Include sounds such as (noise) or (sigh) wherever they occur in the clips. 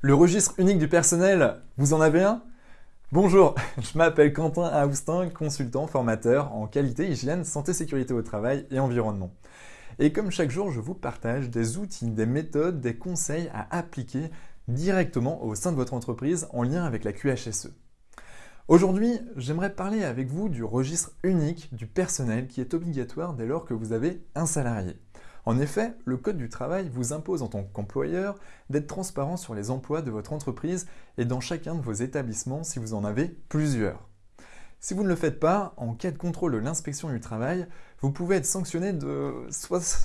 Le registre unique du personnel, vous en avez un? Bonjour, (laughs) je m'appelle Quentin Austin, consultant, formateur en qualité, hygiène, santé, sécurité au travail et environnement. Et comme chaque jour, je vous partage des outils, des méthodes, des conseils à appliquer directement au sein de votre entreprise en lien avec la QHSE. Aujourd'hui, j'aimerais parler avec vous du registre unique du personnel qui est obligatoire dès lors que vous avez un salarié. En effet, le Code du travail vous impose en tant qu'employeur d'être transparent sur les emplois de votre entreprise et dans chacun de vos établissements si vous en avez plusieurs. Si vous ne le faites pas, en cas de contrôle de l'inspection du travail, vous pouvez être sanctionné de,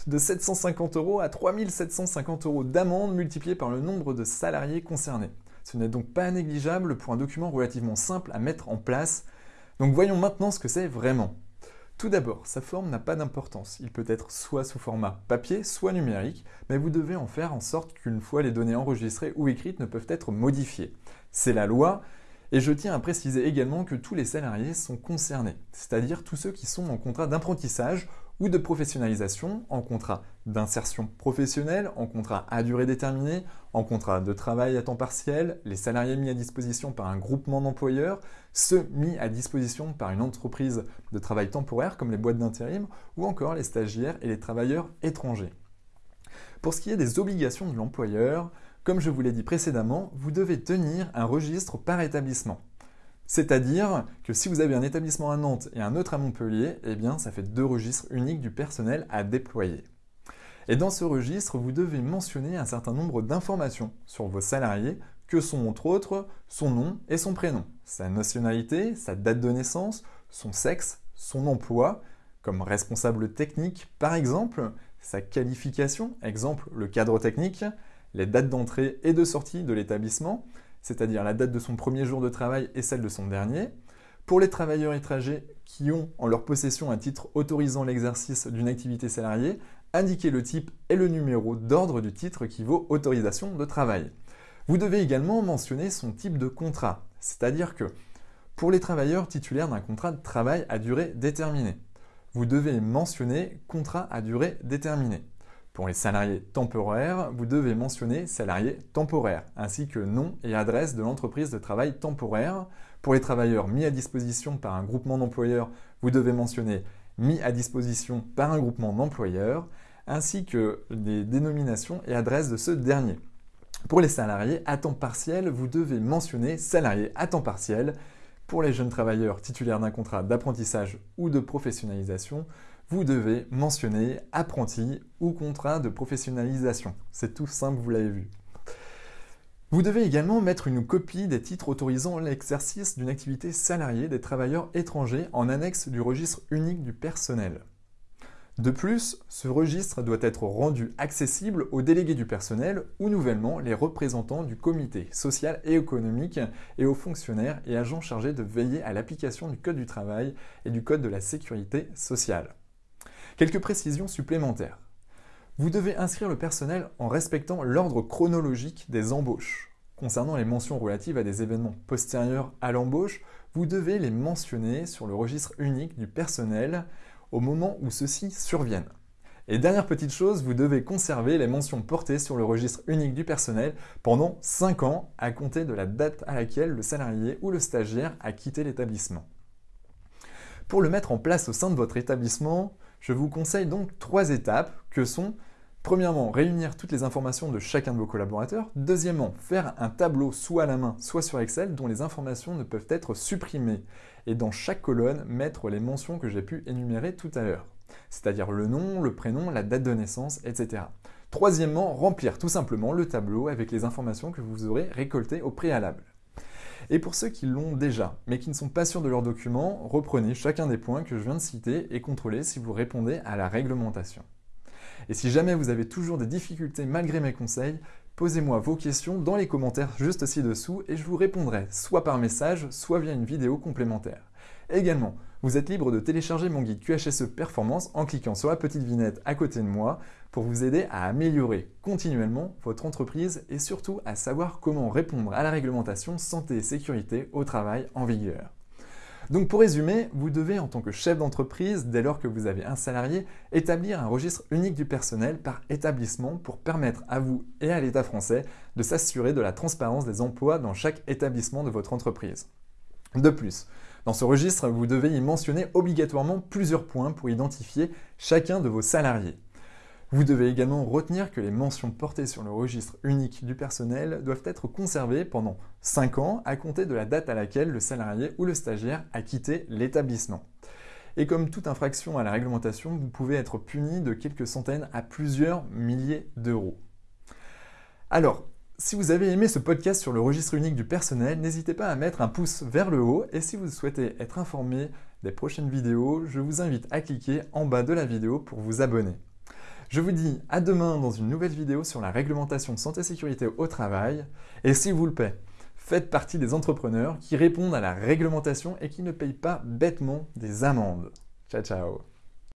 de 750 euros à 3750 euros d'amende multipliée par le nombre de salariés concernés. Ce n'est donc pas négligeable pour un document relativement simple à mettre en place. Donc voyons maintenant ce que c'est vraiment. Tout d'abord, sa forme n'a pas d'importance. Il peut être soit sous format papier, soit numérique, mais vous devez en faire en sorte qu'une fois les données enregistrées ou écrites ne peuvent être modifiées. C'est la loi, et je tiens à préciser également que tous les salariés sont concernés, c'est-à-dire tous ceux qui sont en contrat d'apprentissage ou de professionnalisation, en contrat d'insertion professionnelle, en contrat à durée déterminée, en contrat de travail à temps partiel, les salariés mis à disposition par un groupement d'employeurs, ceux mis à disposition par une entreprise de travail temporaire comme les boîtes d'intérim, ou encore les stagiaires et les travailleurs étrangers. Pour ce qui est des obligations de l'employeur, comme je vous l'ai dit précédemment, vous devez tenir un registre par établissement. C'est-à-dire que si vous avez un établissement à Nantes et un autre à Montpellier, eh bien ça fait deux registres uniques du personnel à déployer. Et dans ce registre, vous devez mentionner un certain nombre d'informations sur vos salariés, que sont entre autres son nom et son prénom, sa nationalité, sa date de naissance, son sexe, son emploi, comme responsable technique par exemple, sa qualification, exemple le cadre technique, les dates d'entrée et de sortie de l'établissement, c'est-à-dire la date de son premier jour de travail et celle de son dernier. Pour les travailleurs étrangers qui ont en leur possession un titre autorisant l'exercice d'une activité salariée, indiquez le type et le numéro d'ordre du titre qui vaut autorisation de travail. Vous devez également mentionner son type de contrat, c'est-à-dire que pour les travailleurs titulaires d'un contrat de travail à durée déterminée, vous devez mentionner contrat à durée déterminée. Pour les salariés temporaires, vous devez mentionner salarié temporaire, ainsi que nom et adresse de l'entreprise de travail temporaire. Pour les travailleurs mis à disposition par un groupement d'employeurs, vous devez mentionner mis à disposition par un groupement d'employeurs, ainsi que les dénominations et adresses de ce dernier. Pour les salariés à temps partiel, vous devez mentionner salarié à temps partiel. Pour les jeunes travailleurs titulaires d'un contrat d'apprentissage ou de professionnalisation, vous devez mentionner apprenti ou contrat de professionnalisation. C'est tout simple, vous l'avez vu. Vous devez également mettre une copie des titres autorisant l'exercice d'une activité salariée des travailleurs étrangers en annexe du registre unique du personnel. De plus, ce registre doit être rendu accessible aux délégués du personnel ou nouvellement les représentants du comité social et économique et aux fonctionnaires et agents chargés de veiller à l'application du Code du travail et du Code de la sécurité sociale. Quelques précisions supplémentaires. Vous devez inscrire le personnel en respectant l'ordre chronologique des embauches. Concernant les mentions relatives à des événements postérieurs à l'embauche, vous devez les mentionner sur le registre unique du personnel au moment où ceux-ci surviennent. Et dernière petite chose, vous devez conserver les mentions portées sur le registre unique du personnel pendant 5 ans à compter de la date à laquelle le salarié ou le stagiaire a quitté l'établissement. Pour le mettre en place au sein de votre établissement, je vous conseille donc trois étapes que sont Premièrement, réunir toutes les informations de chacun de vos collaborateurs. Deuxièmement, faire un tableau soit à la main, soit sur Excel dont les informations ne peuvent être supprimées. Et dans chaque colonne, mettre les mentions que j'ai pu énumérer tout à l'heure. C'est-à-dire le nom, le prénom, la date de naissance, etc. Troisièmement, remplir tout simplement le tableau avec les informations que vous aurez récoltées au préalable. Et pour ceux qui l'ont déjà, mais qui ne sont pas sûrs de leur document, reprenez chacun des points que je viens de citer et contrôlez si vous répondez à la réglementation. Et si jamais vous avez toujours des difficultés malgré mes conseils, posez-moi vos questions dans les commentaires juste ci-dessous et je vous répondrai soit par message, soit via une vidéo complémentaire. Également, vous êtes libre de télécharger mon guide QHSE Performance en cliquant sur la petite vignette à côté de moi pour vous aider à améliorer continuellement votre entreprise et surtout à savoir comment répondre à la réglementation santé et sécurité au travail en vigueur. Donc pour résumer, vous devez en tant que chef d'entreprise, dès lors que vous avez un salarié, établir un registre unique du personnel par établissement pour permettre à vous et à l'État français de s'assurer de la transparence des emplois dans chaque établissement de votre entreprise. De plus, dans ce registre, vous devez y mentionner obligatoirement plusieurs points pour identifier chacun de vos salariés. Vous devez également retenir que les mentions portées sur le registre unique du personnel doivent être conservées pendant 5 ans à compter de la date à laquelle le salarié ou le stagiaire a quitté l'établissement. Et comme toute infraction à la réglementation, vous pouvez être puni de quelques centaines à plusieurs milliers d'euros. Alors, si vous avez aimé ce podcast sur le registre unique du personnel, n'hésitez pas à mettre un pouce vers le haut et si vous souhaitez être informé des prochaines vidéos, je vous invite à cliquer en bas de la vidéo pour vous abonner. Je vous dis à demain dans une nouvelle vidéo sur la réglementation santé-sécurité au travail. Et s'il vous le plaît, faites partie des entrepreneurs qui répondent à la réglementation et qui ne payent pas bêtement des amendes. Ciao ciao